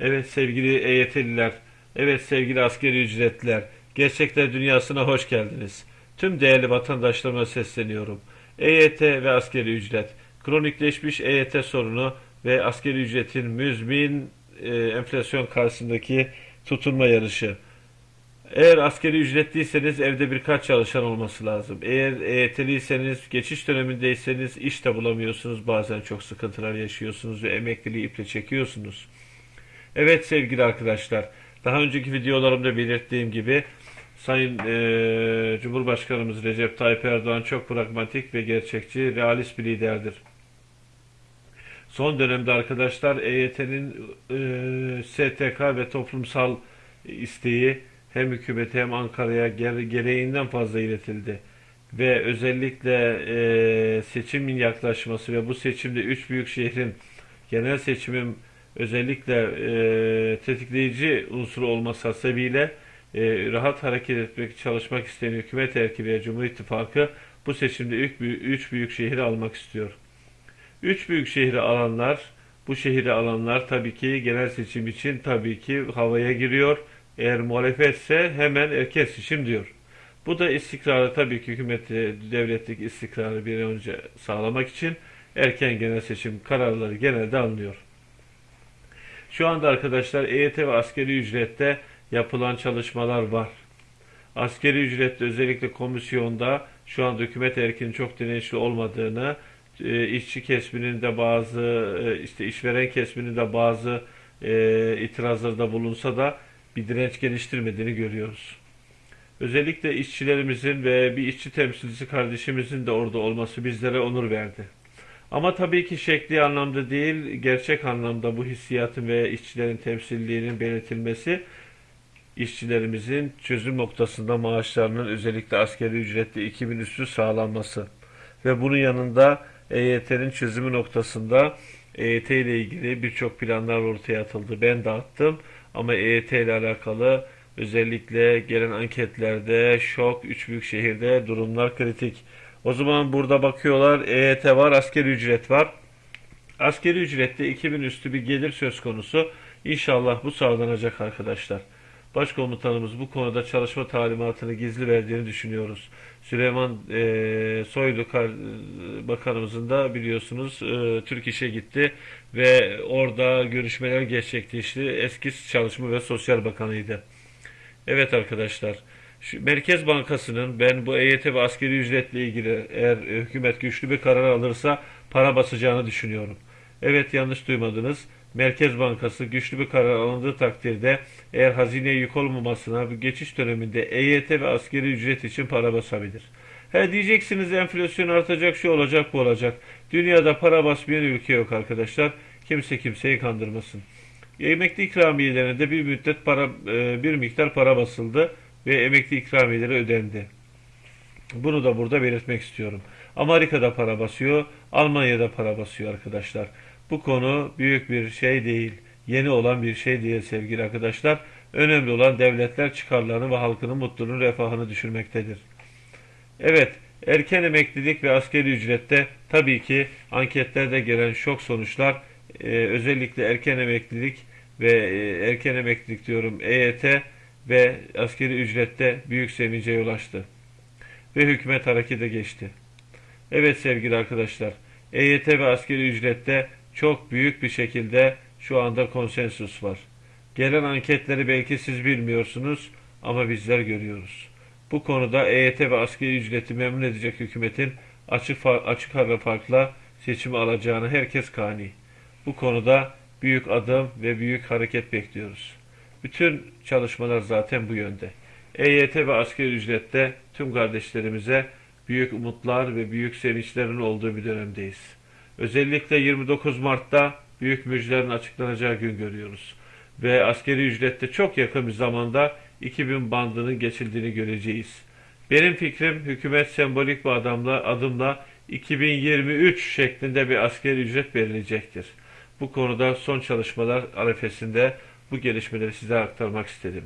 Evet sevgili EYT'liler, evet sevgili askeri ücretliler, gerçekler dünyasına hoş geldiniz. Tüm değerli vatandaşlarıma sesleniyorum. EYT ve askeri ücret, kronikleşmiş EYT sorunu ve askeri ücretin müzmin e, enflasyon karşısındaki tutunma yarışı. Eğer askeri ücretliyseniz evde birkaç çalışan olması lazım. Eğer EYT'liyseniz, geçiş dönemindeyseniz iş de bulamıyorsunuz. Bazen çok sıkıntılar yaşıyorsunuz ve emekliliği iple çekiyorsunuz. Evet sevgili arkadaşlar, daha önceki videolarımda belirttiğim gibi Sayın eee, Cumhurbaşkanımız Recep Tayyip Erdoğan çok pragmatik ve gerçekçi, realist bir liderdir. Son dönemde arkadaşlar EYT'nin eee, STK ve toplumsal isteği hem hükümete hem Ankara'ya gere- gereğinden fazla iletildi. Ve özellikle eee, seçimin yaklaşması ve bu seçimde üç büyük şehrin genel seçimin özellikle eee, tetikleyici unsuru olması hasebiyle eee, rahat hareket etmek, çalışmak isteyen hükümet erki ve Cumhur İttifakı bu seçimde büyük, üç büyük şehri almak istiyor. Üç büyük şehri alanlar, bu şehri alanlar tabii ki genel seçim için tabii ki havaya giriyor. Eğer muhalefetse hemen erken seçim diyor. Bu da istikrarı tabii ki hükümeti, devletlik istikrarı bir önce sağlamak için erken genel seçim kararları genelde alınıyor. Şu anda arkadaşlar EYT ve askeri ücrette yapılan çalışmalar var. Askeri ücrette özellikle komisyonda şu anda hükümet erkinin çok dirençli olmadığını, e, işçi kesiminin de bazı e, işte işveren kesiminin de bazı e, itirazlarda bulunsa da bir direnç geliştirmediğini görüyoruz. Özellikle işçilerimizin ve bir işçi temsilcisi kardeşimizin de orada olması bizlere onur verdi. Ama tabii ki şekli anlamda değil, gerçek anlamda bu hissiyatın ve işçilerin temsilliğinin belirtilmesi işçilerimizin çözüm noktasında maaşlarının özellikle asgari ücretli 2000 üstü sağlanması ve bunun yanında EYT'nin çözümü noktasında EYT ile ilgili birçok planlar ortaya atıldı. Ben dağıttım ama EYT ile alakalı özellikle gelen anketlerde şok, üç büyük şehirde durumlar kritik. O zaman burada bakıyorlar EYT var, asgari ücret var. Asgari ücrette 2000 üstü bir gelir söz konusu. İnşallah bu sağlanacak arkadaşlar. Başkomutanımız bu konuda çalışma talimatını gizli verdiğini düşünüyoruz. Süleyman eee, Soylu kar- bakanımızın da biliyorsunuz eee, Türk İş'e gitti ve orada görüşmeler gerçekleşti. Eski Çalışma ve Sosyal Bakanıydı. Evet arkadaşlar. Şu Merkez Bankası'nın ben bu EYT ve askeri ücretle ilgili eğer e, hükümet güçlü bir karar alırsa para basacağını düşünüyorum. Evet yanlış duymadınız. Merkez Bankası güçlü bir karar alındığı takdirde eğer hazineye yük olmamasına bu geçiş döneminde EYT ve askeri ücret için para basabilir. He diyeceksiniz enflasyon artacak şu olacak bu olacak. Dünyada para basmayan ülke yok arkadaşlar. Kimse kimseyi kandırmasın. Emekli ikramiyelerine bir müddet para e, bir miktar para basıldı ve emekli ikramiyeleri ödendi. Bunu da burada belirtmek istiyorum. Amerika'da para basıyor, Almanya'da para basıyor arkadaşlar. Bu konu büyük bir şey değil, yeni olan bir şey değil sevgili arkadaşlar. Önemli olan devletler çıkarlarını ve halkının mutluluğunu, refahını düşürmektedir. Evet, erken emeklilik ve askeri ücrette tabii ki anketlerde gelen şok sonuçlar e, özellikle erken emeklilik ve e, erken emeklilik diyorum EYT ve askeri ücrette büyük sevince yol açtı. Ve hükümet harekete geçti. Evet sevgili arkadaşlar, EYT ve askeri ücrette çok büyük bir şekilde şu anda konsensus var. Gelen anketleri belki siz bilmiyorsunuz ama bizler görüyoruz. Bu konuda EYT ve askeri ücreti memnun edecek hükümetin açık açık ara farkla seçimi alacağını herkes kani. Bu konuda büyük adım ve büyük hareket bekliyoruz. Bütün çalışmalar zaten bu yönde. EYT ve asgari ücrette tüm kardeşlerimize büyük umutlar ve büyük sevinçlerin olduğu bir dönemdeyiz. Özellikle 29 Mart'ta büyük müjdelerin açıklanacağı gün görüyoruz. Ve askeri ücrette çok yakın bir zamanda 2000 bandının geçildiğini göreceğiz. Benim fikrim hükümet sembolik bir adamla, adımla 2023 şeklinde bir askeri ücret verilecektir. Bu konuda son çalışmalar arifesinde bu gelişmeleri size aktarmak istedim.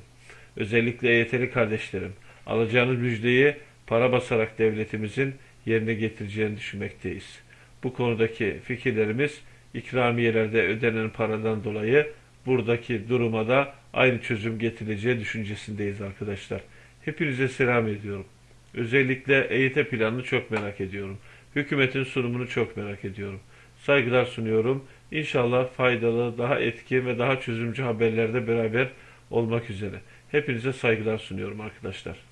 Özellikle EYT'li kardeşlerim, alacağınız müjdeyi para basarak devletimizin yerine getireceğini düşünmekteyiz. Bu konudaki fikirlerimiz ikramiyelerde ödenen paradan dolayı buradaki duruma da aynı çözüm getireceği düşüncesindeyiz arkadaşlar. Hepinize selam ediyorum. Özellikle EYT planını çok merak ediyorum. Hükümetin sunumunu çok merak ediyorum. Saygılar sunuyorum. İnşallah faydalı, daha etkin ve daha çözümcü haberlerde beraber olmak üzere. Hepinize saygılar sunuyorum arkadaşlar.